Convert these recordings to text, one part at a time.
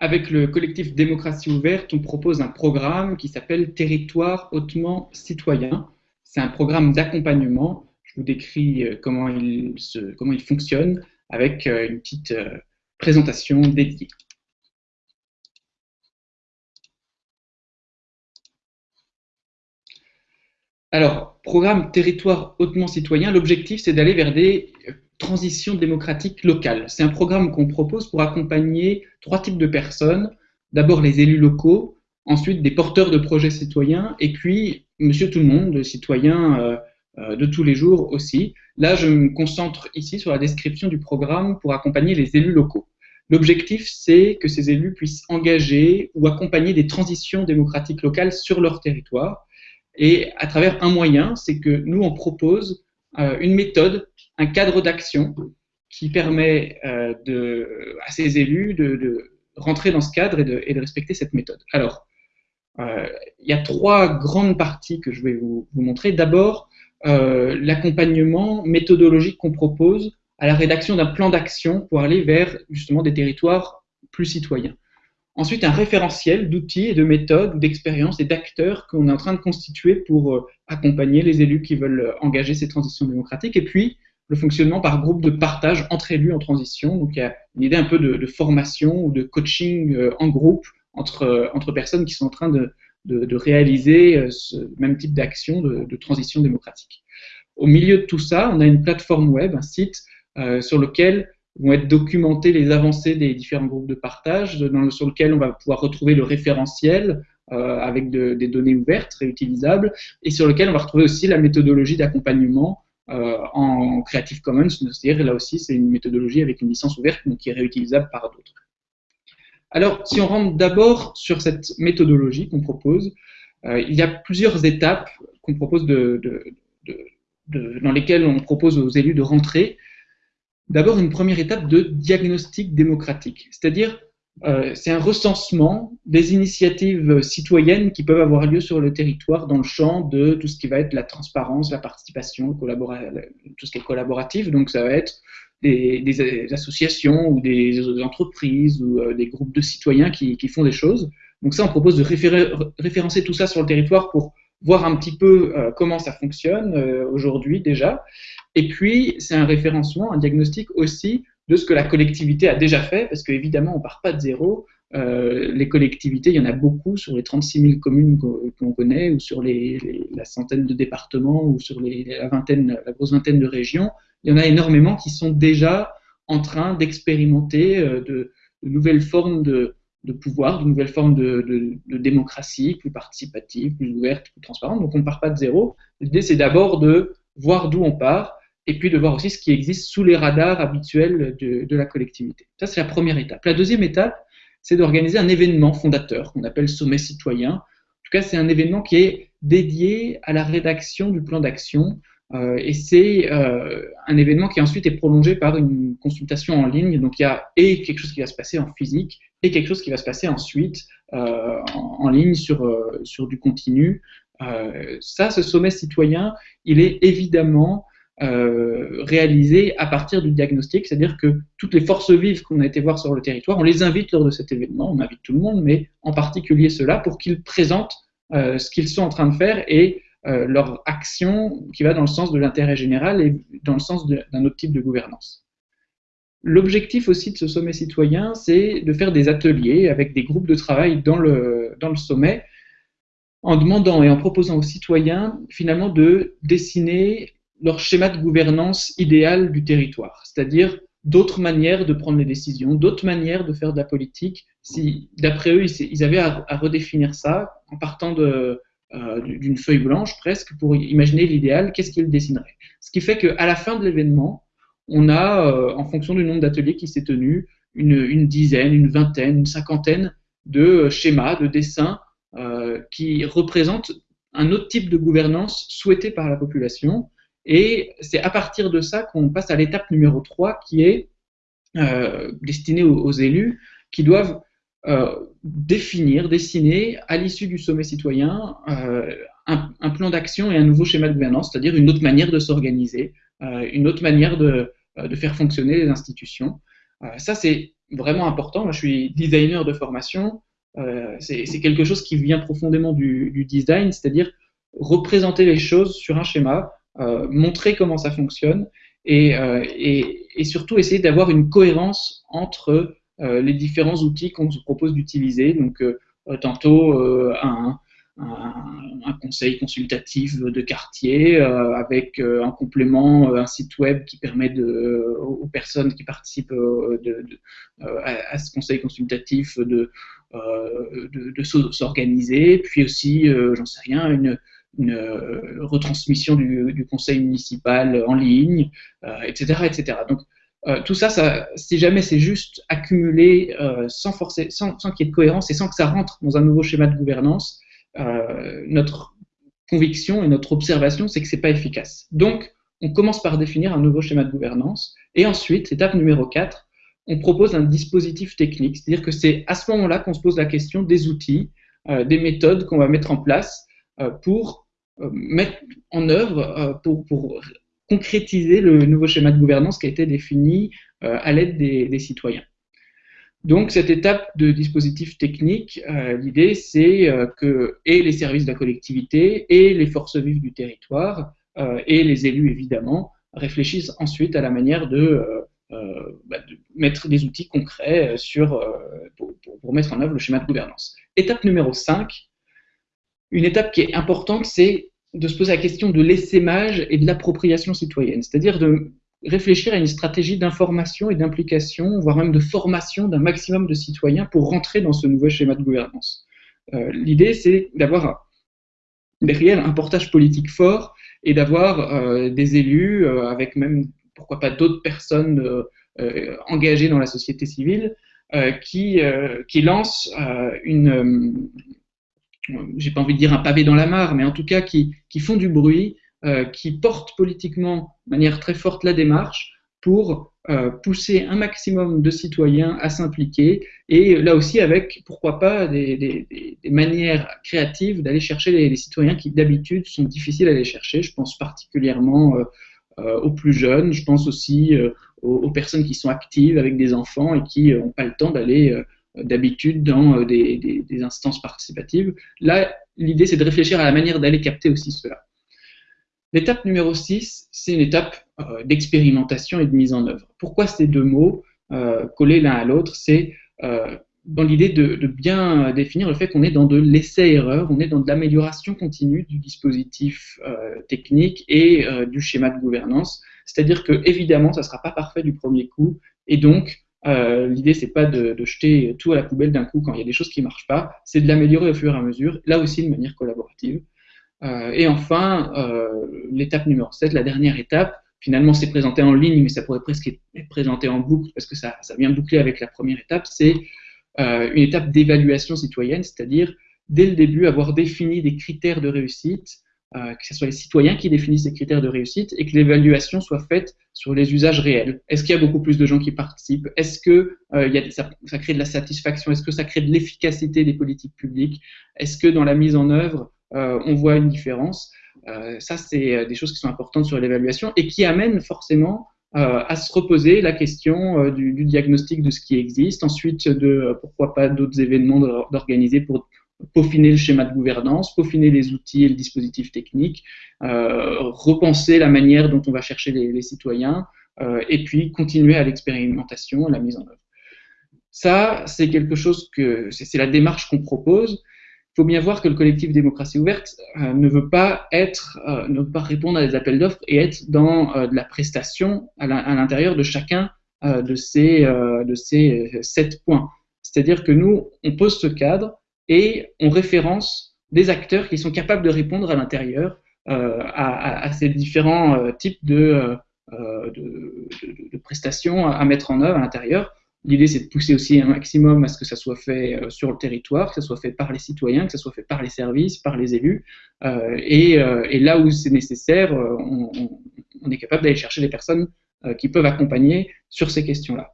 avec le collectif Démocratie ouverte, on propose un programme qui s'appelle Territoire hautement citoyen. C'est un programme d'accompagnement. Je vous décris euh, comment il, comment il fonctionne avec euh, une petite euh, présentation dédiée. Alors, programme Territoire hautement citoyen, l'objectif c'est d'aller vers des transition démocratique locale. C'est un programme qu'on propose pour accompagner trois types de personnes. D'abord les élus locaux, ensuite des porteurs de projets citoyens, et puis monsieur tout le monde, citoyen euh, euh, de tous les jours aussi. Là, je me concentre ici sur la description du programme pour accompagner les élus locaux. L'objectif, c'est que ces élus puissent engager ou accompagner des transitions démocratiques locales sur leur territoire. Et à travers un moyen, c'est que nous, on propose une méthode un cadre d'action qui permet euh, à ces élus de, rentrer dans ce cadre et de, respecter cette méthode. Alors, euh, il y a trois grandes parties que je vais vous, montrer. D'abord, euh, l'accompagnement méthodologique qu'on propose à la rédaction d'un plan d'action pour aller vers justement des territoires plus citoyens. Ensuite, un référentiel d'outils et de méthodes, d'expériences et d'acteurs qu'on est en train de constituer pour accompagner les élus qui veulent engager ces transitions démocratiques. Et puis, le fonctionnement par groupe de partage entre élus en transition. Donc il y a une idée un peu de, formation ou de coaching euh, en groupe entre, euh, entre personnes qui sont en train de, de, réaliser euh, ce même type d'action de, transition démocratique. Au milieu de tout ça, on a une plateforme web, un site sur lequel vont être documentées les avancées des différents groupes de partage, sur lequel on va pouvoir retrouver le référentiel avec des données ouvertes, réutilisables, et sur lequel on va retrouver aussi la méthodologie d'accompagnement euh, en Creative Commons, c'est-à-dire là aussi c'est une méthodologie avec une licence ouverte mais qui est réutilisable par d'autres. Alors, si on rentre d'abord sur cette méthodologie qu'on propose, euh, il y a plusieurs étapes qu'on propose dans lesquelles on propose aux élus de rentrer. D'abord, une première étape de diagnostic démocratique, c'est-à-dire euh, c'est un recensement des initiatives citoyennes qui peuvent avoir lieu sur le territoire dans le champ de tout ce qui va être la transparence, la participation, tout ce qui est collaboratif. Donc ça va être des, associations ou des entreprises ou euh, des groupes de citoyens qui, font des choses. Donc ça, on propose de référencer tout ça sur le territoire pour voir un petit peu euh, comment ça fonctionne aujourd'hui déjà. Et puis, c'est un référencement, un diagnostic aussi de ce que la collectivité a déjà fait, parce qu'évidemment, on ne part pas de zéro. Euh, les collectivités, il y en a beaucoup sur les 36 000 communes qu'on connaît, ou sur la centaine de départements, ou sur la, vingtaine, la grosse vingtaine de régions. Il y en a énormément qui sont déjà en train d'expérimenter euh, de, nouvelles formes de, pouvoir, de nouvelles formes de, démocratie plus participative, plus ouverte, plus transparente. Donc on ne part pas de zéro. L'idée, c'est d'abord de voir d'où on part et puis de voir aussi ce qui existe sous les radars habituels de, la collectivité. Ça, c'est la première étape. La deuxième étape, c'est d'organiser un événement fondateur qu'on appelle Sommet citoyen. En tout cas, c'est un événement qui est dédié à la rédaction du plan d'action. Euh, et c'est euh, un événement qui ensuite est prolongé par une consultation en ligne. Donc il y a et quelque chose qui va se passer en physique et quelque chose qui va se passer ensuite euh, en, ligne sur, sur du continu. ça, ce sommet citoyen, il est évidemment euh, réalisé à partir du diagnostic, c'est-à-dire que toutes les forces vives qu'on a été voir sur le territoire, on les invite lors de cet événement, on invite tout le monde, mais en particulier ceux-là, pour qu'ils présentent euh, ce qu'ils sont en train de faire et euh, leur action qui va dans le sens de l'intérêt général et dans le sens d'un autre type de gouvernance. L'objectif aussi de ce sommet citoyen, c'est de faire des ateliers avec des groupes de travail dans le, dans le sommet, en demandant et en proposant aux citoyens finalement de dessiner leur schéma de gouvernance idéal du territoire, c'est-à-dire d'autres manières de prendre les décisions, d'autres manières de faire de la politique. Si, d'après eux, ils, avaient à, redéfinir ça en partant euh, d'une feuille blanche presque pour imaginer l'idéal, qu'est-ce qu'ils dessineraient. Ce qui fait qu'à la fin de l'événement, on a, euh, en fonction du nombre d'ateliers qui s'est tenu, une, dizaine, une vingtaine, une cinquantaine de schémas, de dessins euh, qui représentent un autre type de gouvernance souhaité par la population et c'est à partir de ça qu'on passe à l'étape numéro 3 qui est euh, destinée aux, élus qui doivent euh, définir, dessiner à l'issue du sommet citoyen euh, un, plan d'action et un nouveau schéma de gouvernance, c'est-à-dire une autre manière de s'organiser, une autre manière de, faire fonctionner les institutions. ça, c'est vraiment important. Moi, je suis designer de formation. C'est quelque chose qui vient profondément du design, c'est-à-dire représenter les choses sur un schéma, euh, montrer comment ça fonctionne et, euh, et, surtout essayer d'avoir une cohérence entre euh, les différents outils qu'on se propose d'utiliser. Donc, tantôt un, un, conseil consultatif de quartier avec en complément un site web qui permet aux personnes qui participent à, ce conseil consultatif de s'organiser, puis aussi, j'en sais rien, une, une retransmission du, conseil municipal en ligne, etc., etc. Donc, euh, tout ça, ça, si jamais c'est juste accumulé euh, sans, forcer, sans, qu'il y ait de cohérence et sans que ça rentre dans un nouveau schéma de gouvernance, euh, notre conviction et notre observation, c'est que c'est pas efficace. Donc, on commence par définir un nouveau schéma de gouvernance et ensuite, étape numéro 4, on propose un dispositif technique, c'est-à-dire que c'est à ce moment-là qu'on se pose la question des outils, euh, des méthodes qu'on va mettre en place euh, pour euh, mettre en œuvre, pour, pour concrétiser le nouveau schéma de gouvernance qui a été défini euh, à l'aide des, citoyens. Donc cette étape de dispositif technique, euh, l'idée c'est euh, que les services de la collectivité et les forces vives du territoire euh, et les élus évidemment réfléchissent ensuite à la manière de, euh, bah, mettre des outils concrets pour, pour, mettre en œuvre le schéma de gouvernance. Étape numéro 5, une étape qui est importante, c'est de se poser la question de l'essaimage et de l'appropriation citoyenne, c'est-à-dire de réfléchir à une stratégie d'information et d'implication, voire même de formation d'un maximum de citoyens pour rentrer dans ce nouveau schéma de gouvernance. Euh, L'idée, c'est d'avoir derrière un portage politique fort et d'avoir euh, des élus, euh, avec même, pourquoi pas, d'autres personnes engagées dans la société civile, qui, qui lancent une j'ai pas envie de dire un pavé dans la mare, mais en tout cas qui, qui font du bruit, euh, qui portent politiquement de manière très forte la démarche pour euh, pousser un maximum de citoyens à s'impliquer et là aussi avec, pourquoi pas, des, des, manières créatives d'aller chercher les, citoyens qui d'habitude sont difficiles à aller chercher. Je pense particulièrement euh, aux plus jeunes, je pense aussi aux, personnes qui sont actives avec des enfants et qui n'ont pas le temps d'aller d'habitude dans euh, des, instances participatives. Là, l'idée, c'est de réfléchir à la manière d'aller capter aussi cela. L'étape numéro 6, c'est une étape euh, d'expérimentation et de mise en œuvre. Pourquoi ces deux mots euh, collés l'un à l'autre? C'est dans l'idée de, de, bien définir le fait qu'on est dans de l'essai-erreur, on est dans de l'amélioration continue du dispositif technique et du schéma de gouvernance. C'est-à-dire que, évidemment, ça ne sera pas parfait du premier coup, et donc, euh, L'idée, c'est pas de, jeter tout à la poubelle d'un coup quand il y a des choses qui marchent pas, c'est de l'améliorer au fur et à mesure, là aussi de manière collaborative. Euh, et enfin, euh, l'étape numéro 7, la dernière étape, finalement c'est présenté en ligne, mais ça pourrait presque être présenté en boucle parce que ça, vient boucler avec la première étape, c'est une étape d'évaluation citoyenne, c'est-à-dire dès le début avoir défini des critères de réussite, euh, que ce soit les citoyens qui définissent ces critères de réussite et que l'évaluation soit faite sur les usages réels. Est-ce qu'il y a beaucoup plus de gens qui participent? Est-ce que euh, y a, ça, ça, crée de la satisfaction? Est-ce que ça crée de l'efficacité des politiques publiques? Est-ce que dans la mise en œuvre, euh, on voit une différence? Ça, c'est des choses qui sont importantes sur l'évaluation et qui amènent forcément à se reposer la question du, du, diagnostic de ce qui existe, ensuite de pourquoi pas d'autres événements d'organiser pour peaufiner le schéma de gouvernance, peaufiner les outils et le dispositif technique, euh, repenser la manière dont on va chercher les, citoyens, euh, et puis continuer à l'expérimentation, à la mise en œuvre. Ça, c'est quelque chose que c'est la démarche qu'on propose. Il faut bien voir que le collectif démocratie ouverte euh, ne veut pas être, ne veut pas répondre à des appels d'offres et être dans de la prestation à l'intérieur de chacun de ces de ces sept points. C'est-à-dire que nous, on pose ce cadre et on référence des acteurs qui sont capables de répondre à l'intérieur euh, à, ces différents euh, types de, euh, prestations à, mettre en œuvre à l'intérieur. L'idée, c'est de pousser aussi un maximum à ce que ça soit fait sur le territoire, que ça soit fait par les citoyens, que ça soit fait par les services, par les élus. Et, là où c'est nécessaire, on, est capable d'aller chercher des personnes qui peuvent accompagner sur ces questions-là.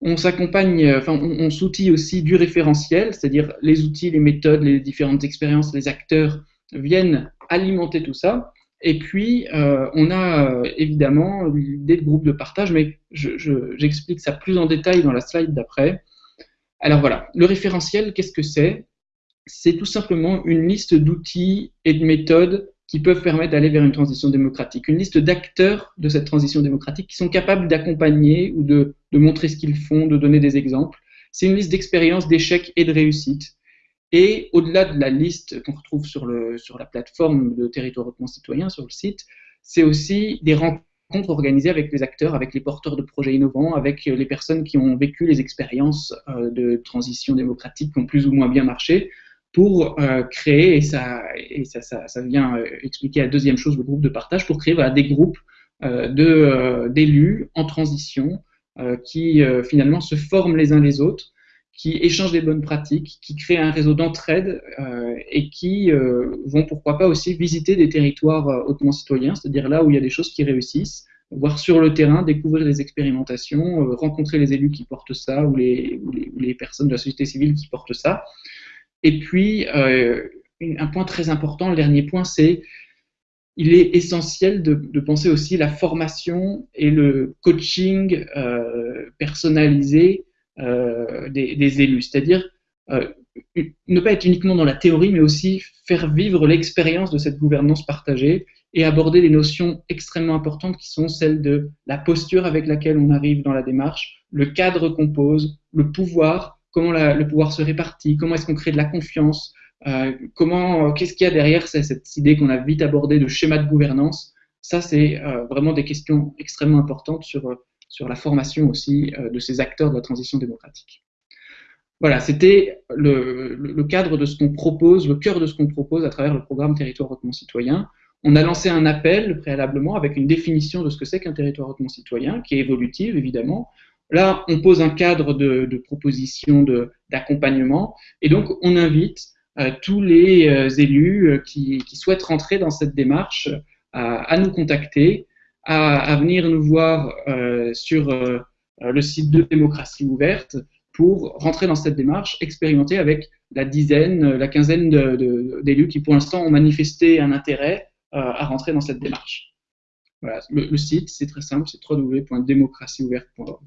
On s'accompagne, euh, enfin, on, s'outille aussi du référentiel, c'est-à-dire les outils, les méthodes, les différentes expériences, les acteurs viennent alimenter tout ça. Et puis, euh, on a euh, évidemment l'idée de groupe de partage, mais j'explique ça plus en détail dans la slide d'après. Alors voilà, le référentiel, qu'est-ce que c'est? C'est tout simplement une liste d'outils et de méthodes qui peuvent permettre d'aller vers une transition démocratique, une liste d'acteurs de cette transition démocratique qui sont capables d'accompagner ou de, montrer ce qu'ils font, de donner des exemples. C'est une liste d'expériences, d'échecs et de réussites et au-delà de la liste qu'on retrouve sur la plateforme de territoire hautement citoyen, sur le site, c'est aussi des rencontres organisées avec les acteurs, avec les porteurs de projets innovants, avec les personnes qui ont vécu les expériences euh, de transition démocratique qui ont plus ou moins bien marché, pour euh, créer, et, ça, et ça, ça, ça vient euh, expliquer la deuxième chose, le groupe de partage, pour créer des groupes d'élus en transition qui finalement se forment les uns les autres qui échangent des bonnes pratiques, qui créent un réseau d'entraide euh, et qui euh, vont pourquoi pas aussi visiter des territoires euh, hautement citoyens, c'est-à-dire là où il y a des choses qui réussissent, voir sur le terrain, découvrir les expérimentations, rencontrer les élus qui portent ça ou les, les, personnes de la société civile qui portent ça. Et puis, un point très important, le dernier point, c'est il est essentiel de, penser aussi la formation et le coaching personnalisé euh, des, élus, c'est-à-dire euh, ne pas être uniquement dans la théorie, mais aussi faire vivre l'expérience de cette gouvernance partagée et aborder les notions extrêmement importantes qui sont celles de la posture avec laquelle on arrive dans la démarche, le cadre qu'on pose, le pouvoir, comment le pouvoir se répartit, comment est-ce qu'on crée de la confiance, euh, comment, qu'est-ce qu'il y a derrière cette idée qu'on a vite abordée de schéma de gouvernance. Ça, c'est vraiment des questions extrêmement importantes sur la formation aussi euh, de ces acteurs de la transition démocratique. Voilà, c'était le, cadre de ce qu'on propose, le cœur de ce qu'on propose à travers le programme Territoire hautement citoyen. On a lancé un appel préalablement avec une définition de ce que c'est qu'un territoire hautement citoyen, qui est évolutive évidemment. Là, on pose un cadre de, de proposition d'accompagnement, et donc on invite euh, tous les euh, élus qui, souhaitent rentrer dans cette démarche à nous contacter à, venir nous voir euh, sur euh, le site de démocratie ouverte pour rentrer dans cette démarche, expérimenter avec la dizaine, la quinzaine d'élus qui pour l'instant ont manifesté un intérêt euh, à rentrer dans cette démarche. Voilà, le, le site, c'est très simple, c'est www.démocratieouverte.org.